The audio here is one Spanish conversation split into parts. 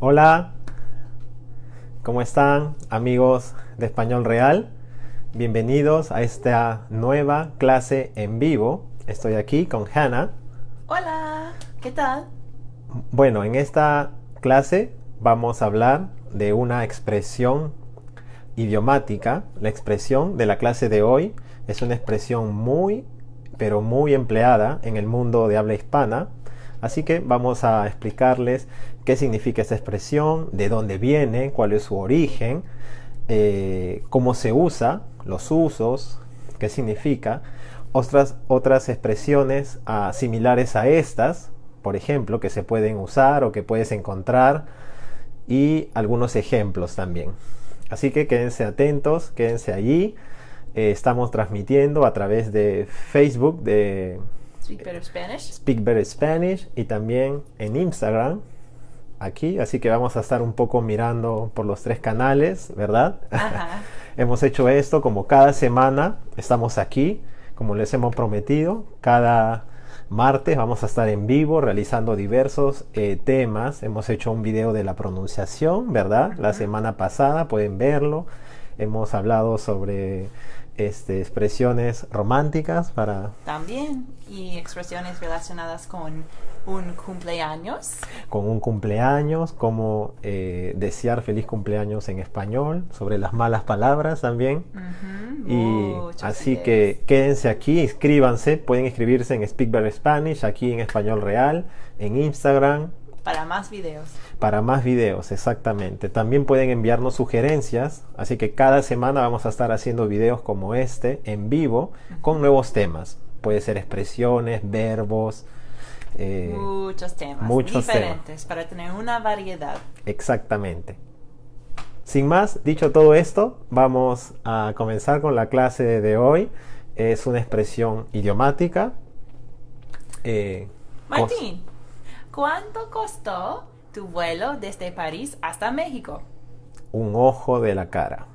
Hola, ¿cómo están amigos de Español Real? Bienvenidos a esta nueva clase en vivo. Estoy aquí con Hannah. Hola, ¿qué tal? Bueno, en esta clase vamos a hablar de una expresión idiomática. La expresión de la clase de hoy es una expresión muy, pero muy empleada en el mundo de habla hispana. Así que vamos a explicarles qué significa esta expresión, de dónde viene, cuál es su origen, eh, cómo se usa, los usos, qué significa, otras, otras expresiones ah, similares a estas, por ejemplo, que se pueden usar o que puedes encontrar, y algunos ejemplos también. Así que quédense atentos, quédense allí. Eh, estamos transmitiendo a través de Facebook de Speak Better Spanish. Speak Better Spanish y también en Instagram aquí, así que vamos a estar un poco mirando por los tres canales, ¿verdad? Ajá. hemos hecho esto como cada semana, estamos aquí, como les hemos prometido, cada martes vamos a estar en vivo realizando diversos eh, temas. Hemos hecho un video de la pronunciación, ¿verdad? La semana pasada, pueden verlo. Hemos hablado sobre este, expresiones románticas para También, y expresiones relacionadas con un cumpleaños. con un cumpleaños, cómo eh, desear feliz cumpleaños en español, sobre las malas palabras también. Y así ideas. que quédense aquí, inscríbanse, pueden inscribirse en Speak Better Spanish, aquí en Español Real, en Instagram, Para más videos. para más videos, exactamente. También pueden enviarnos sugerencias, así que cada semana vamos a estar haciendo videos como este, en vivo, con nuevos temas. Puede ser expresiones, verbos, eh, Muchos temas. muchos diferentes para tener una variedad. exactamente. Sin más, dicho todo esto, vamos a comenzar con la clase de hoy. Es una expresión idiomática. eh, Martín, ¿cuánto costó tu vuelo desde París hasta México? un ojo de la cara.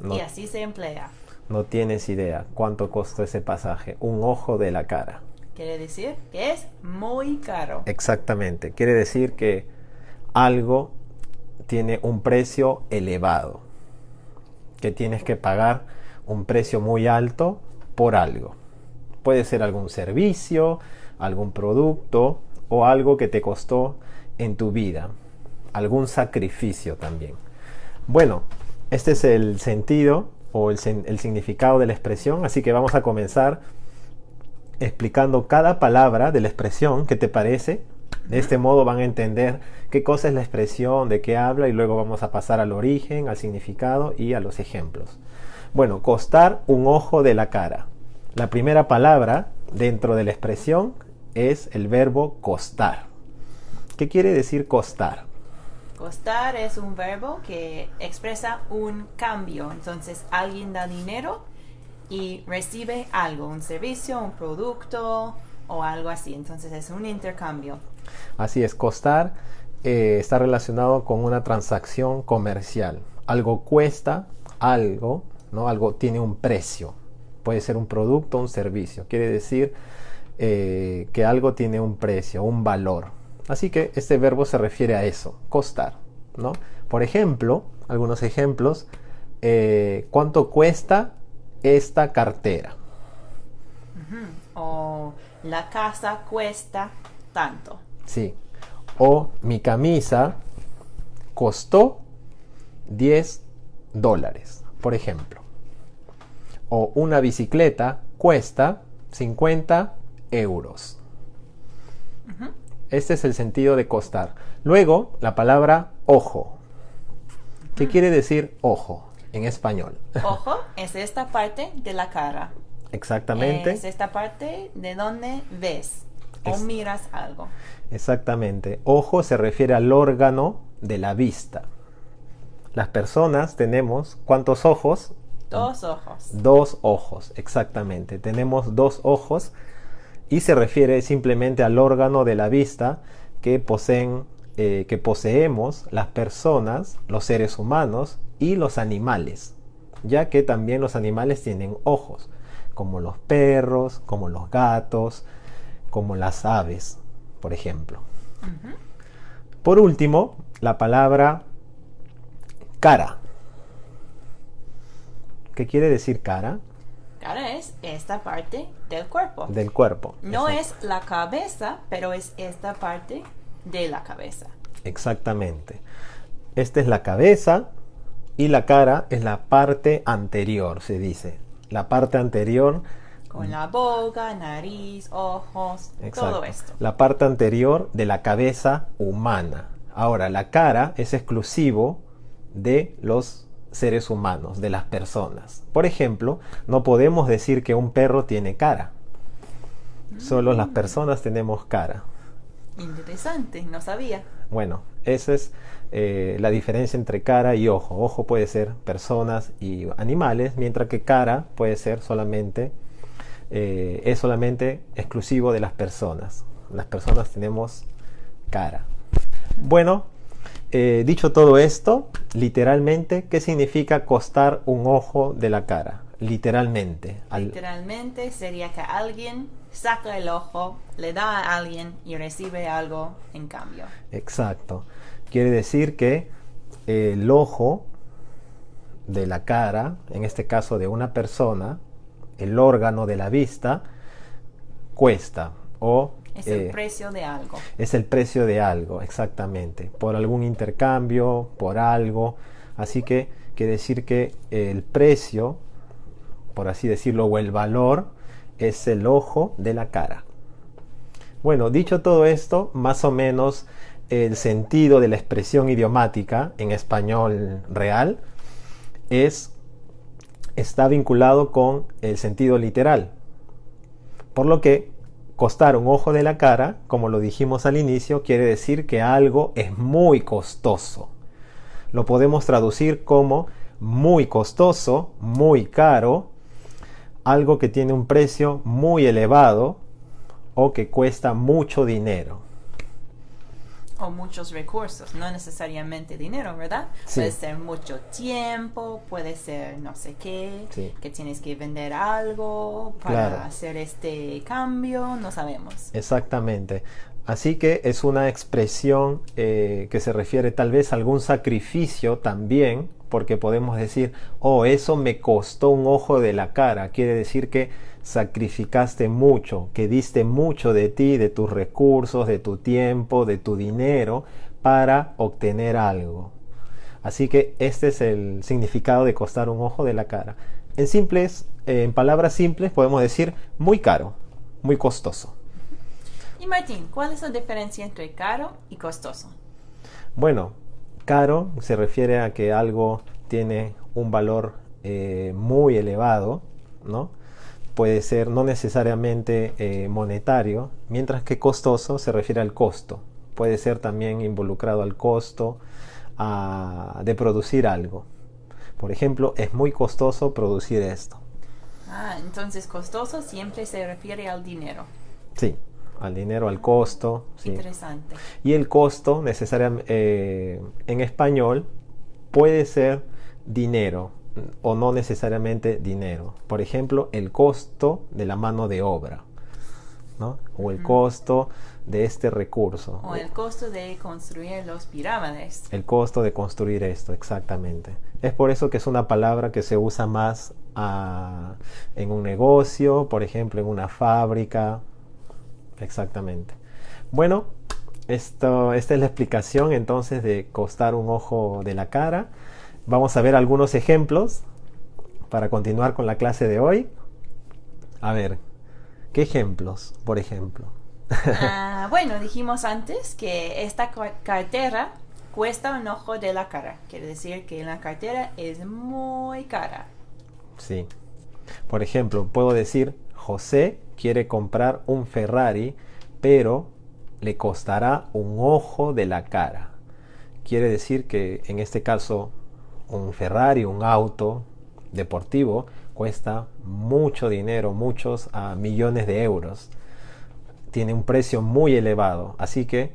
No, Y así se emplea. no tienes idea cuánto costó ese pasaje. Un ojo de la cara. Quiere decir que es muy caro. Exactamente. Quiere decir que algo tiene un precio elevado. Que tienes que pagar un precio muy alto por algo. Puede ser algún servicio, algún producto o algo que te costó en tu vida. Algún sacrificio también. Bueno, este es el sentido o el, el significado de la expresión, así que vamos a comenzar explicando cada palabra de la expresión que te parece. De este modo van a entender qué cosa es la expresión, de qué habla y luego vamos a pasar al origen, al significado y a los ejemplos. Bueno, costar un ojo de la cara. La primera palabra dentro de la expresión es el verbo costar. ¿Qué quiere decir costar? Costar es un verbo que expresa un cambio. Entonces alguien da dinero y recibe algo, un servicio, un producto o algo así. Entonces es un intercambio. Así es, costar eh, está relacionado con una transacción comercial. Algo cuesta algo, ¿no? Algo tiene un precio. Puede ser un producto o un servicio. Quiere decir eh, que algo tiene un precio, un valor. Así que este verbo se refiere a eso, costar, ¿no? Por ejemplo, algunos ejemplos. eh, ¿Cuánto cuesta esta cartera? O la casa cuesta tanto. Sí. O mi camisa costó 10 dólares, por ejemplo. O una bicicleta cuesta 50 euros. Este es el sentido de costar. Luego, la palabra ojo. ¿Qué quiere decir ojo en español? Ojo es esta parte de la cara. Exactamente. Es esta parte de donde ves o miras algo. Exactamente. Ojo se refiere al órgano de la vista. Las personas tenemos ¿cuántos ojos? Dos ojos. Dos ojos, exactamente. Tenemos dos ojos y se refiere simplemente al órgano de la vista que poseen, eh, que poseemos las personas, los seres humanos y los animales, ya que también los animales tienen ojos, como los perros, como los gatos, como las aves, por ejemplo. Por último, la palabra cara. ¿Qué quiere decir cara? Cara es esta parte del cuerpo. Del cuerpo. No Exacto. es la cabeza, pero es esta parte de la cabeza. Exactamente. Esta es la cabeza y la cara es la parte anterior, se dice. La parte anterior, Con la boca, nariz, ojos, exacto, todo esto. La parte anterior de la cabeza humana. Ahora, la cara es exclusivo de los seres humanos, de las personas. Por ejemplo, no podemos decir que un perro tiene cara. Solo las personas tenemos cara. Interesante, no sabía. Bueno, esa es eh, la diferencia entre cara y ojo. Ojo puede ser personas y animales, mientras que cara puede ser solamente, eh, es solamente exclusivo de las personas. Las personas tenemos cara. Bueno, eh, dicho todo esto, literalmente, ¿qué significa costar un ojo de la cara? Literalmente. al- Literalmente sería que alguien saca el ojo, le da a alguien y recibe algo en cambio. Exacto. Quiere decir que el ojo de la cara, en este caso de una persona, el órgano de la vista, cuesta o Es el eh, precio de algo. es el precio de algo, exactamente, por algún intercambio, por algo. Así que quiere decir que el precio, por así decirlo, o el valor, es el ojo de la cara. Bueno, dicho todo esto, más o menos el sentido de la expresión idiomática en español real es está vinculado con el sentido literal. Por lo que costar un ojo de la cara, como lo dijimos al inicio, quiere decir que algo es muy costoso. Lo podemos traducir como muy costoso, muy caro, algo que tiene un precio muy elevado o que cuesta mucho dinero. O muchos recursos, no necesariamente dinero, ¿verdad? Sí. Puede ser mucho tiempo, puede ser no sé qué, Sí. que tienes que vender algo para Claro. hacer este cambio, no sabemos. Exactamente. Así que es una expresión eh, que se refiere tal vez a algún sacrificio también, porque podemos decir, oh, eso me costó un ojo de la cara. Quiere decir que sacrificaste mucho, que diste mucho de ti, de tus recursos, de tu tiempo, de tu dinero, para obtener algo. Así que este es el significado de costar un ojo de la cara. En simples, en palabras simples, podemos decir muy caro, muy costoso. Y Martín, ¿cuál es la diferencia entre caro y costoso? Bueno, caro se refiere a que algo tiene un valor eh, muy elevado, ¿no? Puede ser no necesariamente eh, monetario, mientras que costoso se refiere al costo. Puede ser también involucrado al costo de producir algo. Por ejemplo, es muy costoso producir esto. Ah, entonces costoso siempre se refiere al dinero. Sí, al dinero, al costo. sí. Interesante. Y el costo, necesariamente, en español, puede ser dinero o no necesariamente dinero. Por ejemplo, el costo de la mano de obra, ¿no? O el costo de este recurso. O el costo de construir los pirámides. El costo de construir esto, exactamente. Es por eso que es una palabra que se usa más ah, en un negocio, por ejemplo, en una fábrica. Exactamente. Bueno, esto, esta es la explicación entonces de costar un ojo de la cara. Vamos a ver algunos ejemplos para continuar con la clase de hoy. A ver, ¿qué ejemplos, por ejemplo? Ah, bueno, dijimos antes que esta ca- cartera cuesta un ojo de la cara. Quiere decir que la cartera es muy cara. Sí. Por ejemplo, puedo decir, José quiere comprar un Ferrari, pero le costará un ojo de la cara. Quiere decir que en este caso un Ferrari, un auto deportivo, cuesta mucho dinero, muchos ah, millones de euros. Tiene un precio muy elevado. Así que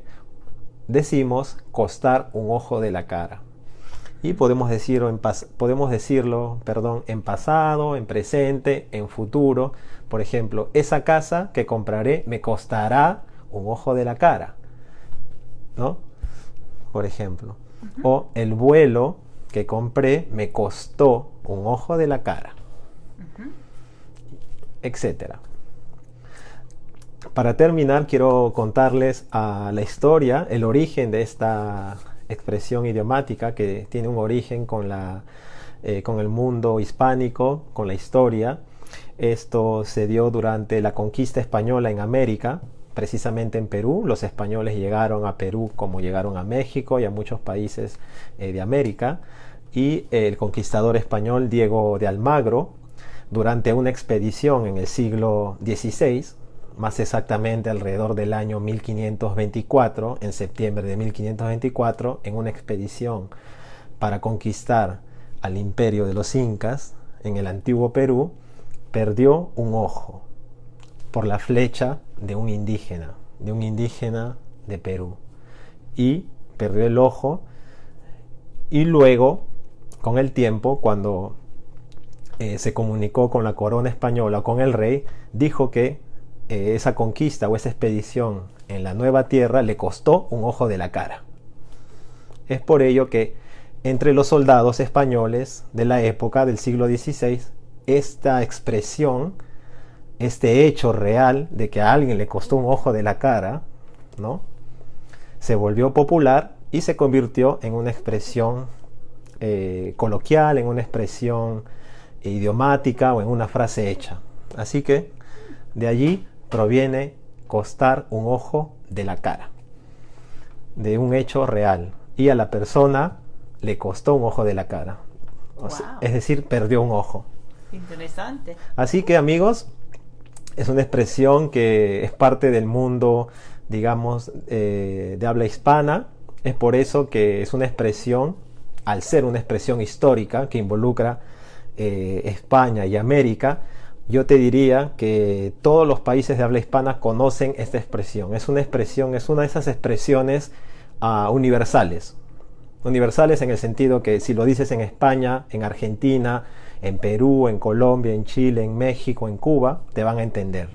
decimos costar un ojo de la cara. Y podemos decirlo, en pas- podemos decirlo perdón, en pasado, en presente, en futuro. Por ejemplo, esa casa que compraré me costará un ojo de la cara. ¿No? por ejemplo. O el vuelo que compré me costó un ojo de la cara. Etcétera. Para terminar, quiero contarles la historia, el origen de esta expresión idiomática que tiene un origen con, la, eh, con el mundo hispánico, con la historia. Esto se dio durante la conquista española en América, precisamente en Perú. Los españoles llegaron a Perú como llegaron a México y a muchos países eh, de América. Y el conquistador español Diego de Almagro, durante una expedición en el siglo XVI, más exactamente alrededor del año 1524, en septiembre de 1524, en una expedición para conquistar al imperio de los incas en el antiguo Perú, perdió un ojo por la flecha de un indígena, de un indígena de Perú. Y perdió el ojo y luego, con el tiempo, cuando eh, se comunicó con la corona española, con el rey, dijo que eh, esa conquista o esa expedición en la nueva tierra le costó un ojo de la cara. Es por ello que entre los soldados españoles de la época del siglo XVI, esta expresión, este hecho real de que a alguien le costó un ojo de la cara, ¿no? Se volvió popular y se convirtió en una expresión eh, coloquial, en una expresión idiomática o en una frase hecha. Así que de allí proviene costar un ojo de la cara, de un hecho real. Y a la persona le costó un ojo de la cara. es decir, perdió un ojo. Interesante. Así que amigos, es una expresión que es parte del mundo, digamos, eh, de habla hispana. Es por eso que es una expresión, al ser una expresión histórica que involucra eh, España y América, yo te diría que todos los países de habla hispana conocen esta expresión. Es una expresión, es una de esas expresiones ah, universales. Universales en el sentido que si lo dices en España, en Argentina, en Perú, en Colombia, en Chile, en México, en Cuba, te van a entender.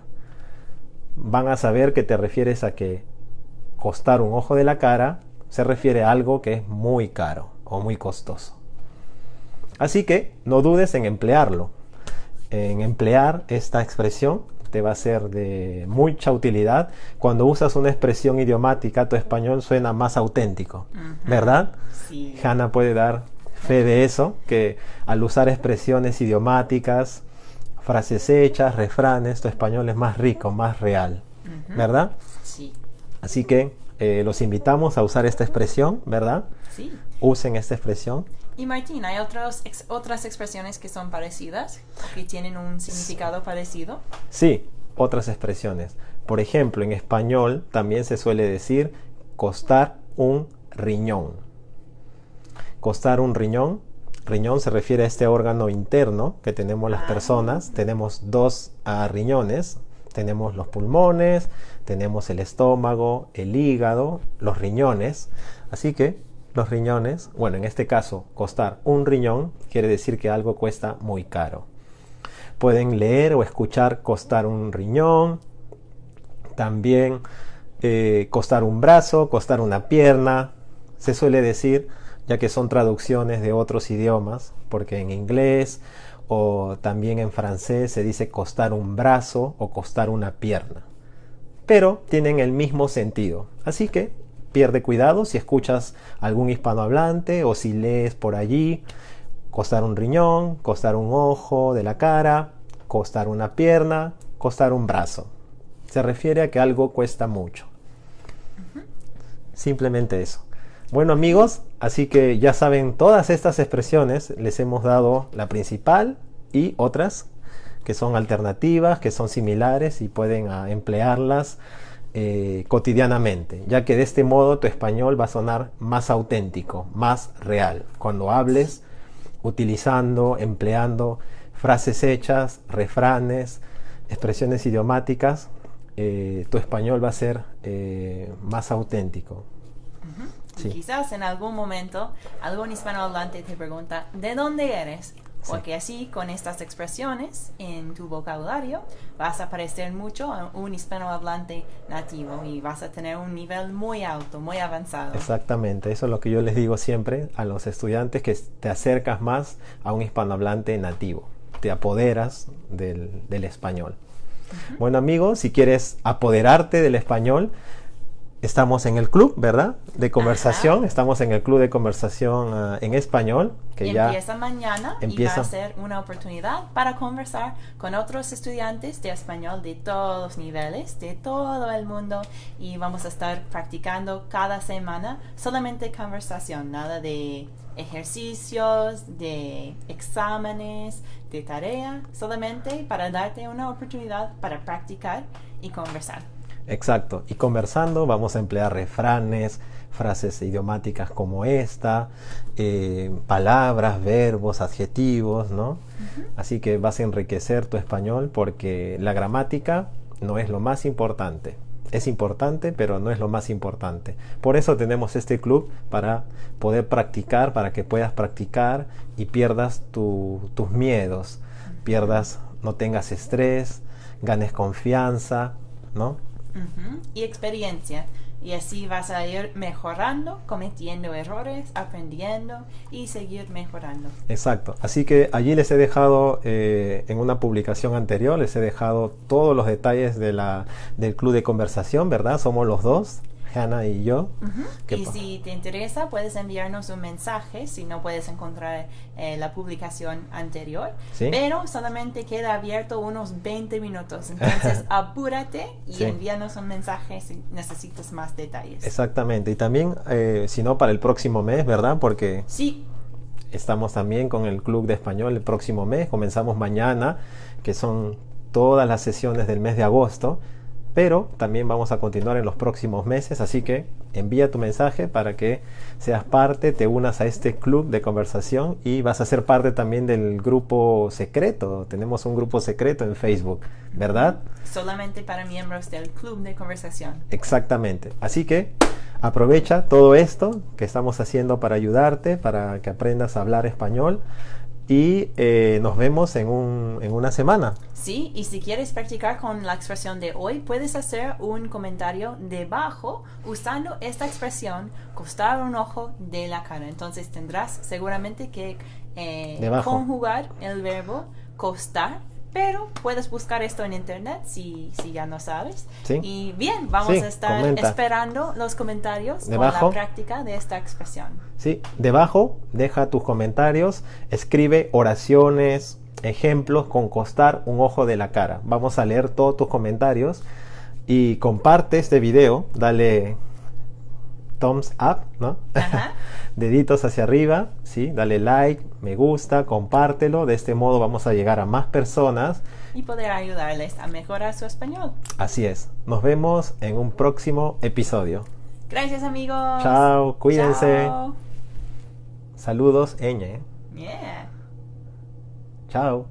Van a saber que te refieres a que costar un ojo de la cara se refiere a algo que es muy caro o muy costoso. Así que no dudes en emplearlo en emplear esta expresión te va a ser de mucha utilidad. Cuando usas una expresión idiomática, tu español suena más auténtico, ¿verdad? Sí. Hanna puede dar fe de eso, que al usar expresiones idiomáticas, frases hechas, refranes, tu español es más rico, más real, ¿verdad? Sí. Así que eh, los invitamos a usar esta expresión, ¿verdad? Sí. Usen esta expresión y Martín, ¿hay otros, otras expresiones que son parecidas, que tienen un significado parecido? Sí, otras expresiones. Por ejemplo, en español también se suele decir costar un riñón. Costar un riñón. Riñón se refiere a este órgano interno que tenemos las ah. personas. Tenemos dos ah, riñones. Tenemos los pulmones, tenemos el estómago, el hígado, los riñones. Así que los riñones, bueno, en este caso, costar un riñón quiere decir que algo cuesta muy caro. Pueden leer o escuchar costar un riñón, también eh, costar un brazo, costar una pierna. Se suele decir, ya que son traducciones de otros idiomas, porque en inglés o también en francés se dice costar un brazo o costar una pierna. Pero tienen el mismo sentido. Así que pierde cuidado si escuchas algún hispanohablante o si lees por allí. Costar un riñón, costar un ojo de la cara, costar una pierna, costar un brazo. Se refiere a que algo cuesta mucho. Simplemente eso. Bueno amigos, así que ya saben todas estas expresiones, les hemos dado la principal y otras que son alternativas, que son similares y pueden ah, emplearlas eh, cotidianamente, ya que de este modo tu español va a sonar más auténtico, más real. Cuando hables utilizando, empleando frases hechas, refranes, expresiones idiomáticas, eh, tu español va a ser eh, más auténtico. Quizás en algún momento algún hispanohablante te pregunta, ¿de dónde eres? porque así con estas expresiones en tu vocabulario vas a parecer mucho a un hispanohablante nativo y vas a tener un nivel muy alto, muy avanzado. Exactamente, eso es lo que yo les digo siempre a los estudiantes, que te acercas más a un hispanohablante nativo, te apoderas del, del español. Bueno amigos, si quieres apoderarte del español, estamos en el club, ¿verdad? De conversación, estamos en el club de conversación ah, en español. Que ya empieza mañana y va a ser una oportunidad para conversar con otros estudiantes de español de todos los niveles, de todo el mundo y vamos a estar practicando cada semana solamente conversación, nada de ejercicios, de exámenes, de tarea, solamente para darte una oportunidad para practicar y conversar. Exacto, y conversando vamos a emplear refranes, frases idiomáticas como esta, eh, palabras, verbos, adjetivos, ¿no? Así que vas a enriquecer tu español porque la gramática no es lo más importante. Es importante, pero no es lo más importante. Por eso tenemos este club para poder practicar, para que puedas practicar y pierdas tus miedos, pierdas, no tengas estrés, ganes confianza, ¿no? Y experiencia. Y así vas a ir mejorando, cometiendo errores, aprendiendo y seguir mejorando. Exacto. Así que allí les he dejado, eh, en una publicación anterior, les he dejado todos los detalles de la, del club de conversación, ¿verdad? Somos los dos. Hannah y yo. Y si te interesa, puedes enviarnos un mensaje si no puedes encontrar eh, la publicación anterior. Pero solamente queda abierto unos 20 minutos. Entonces apúrate y envíanos un mensaje si necesitas más detalles. Exactamente. Y también, eh, si no, para el próximo mes, ¿verdad? Porque... Sí. Estamos también con el Club de Español el próximo mes. Comenzamos mañana, que son todas las sesiones del mes de agosto pero también vamos a continuar en los próximos meses, así que envía tu mensaje para que seas parte, te unas a este club de conversación y vas a ser parte también del grupo secreto. Tenemos un grupo secreto en Facebook, ¿verdad? Solamente para miembros del club de conversación. Exactamente. Así que aprovecha todo esto que estamos haciendo para ayudarte, para que aprendas a hablar español y eh, nos vemos en, un, en una semana. Sí, y si quieres practicar con la expresión de hoy, puedes hacer un comentario debajo usando esta expresión, costar un ojo de la cara. Entonces tendrás seguramente que eh, conjugar el verbo costar pero puedes buscar esto en internet si, si ya no sabes. Y bien, vamos a estar esperando los comentarios debajo, con la práctica de esta expresión. Sí, debajo deja tus comentarios, escribe oraciones, ejemplos con costar un ojo de la cara. Vamos a leer todos tus comentarios y comparte este video, dale thumbs up, ¿no? Deditos hacia arriba, ¿sí? Dale like, me gusta, compártelo. De este modo vamos a llegar a más personas. Y poder ayudarles a mejorar su español. Así es. Nos vemos en un próximo episodio. Gracias amigos. Chao, cuídense. Saludos, Eñe. Yeah. Chao.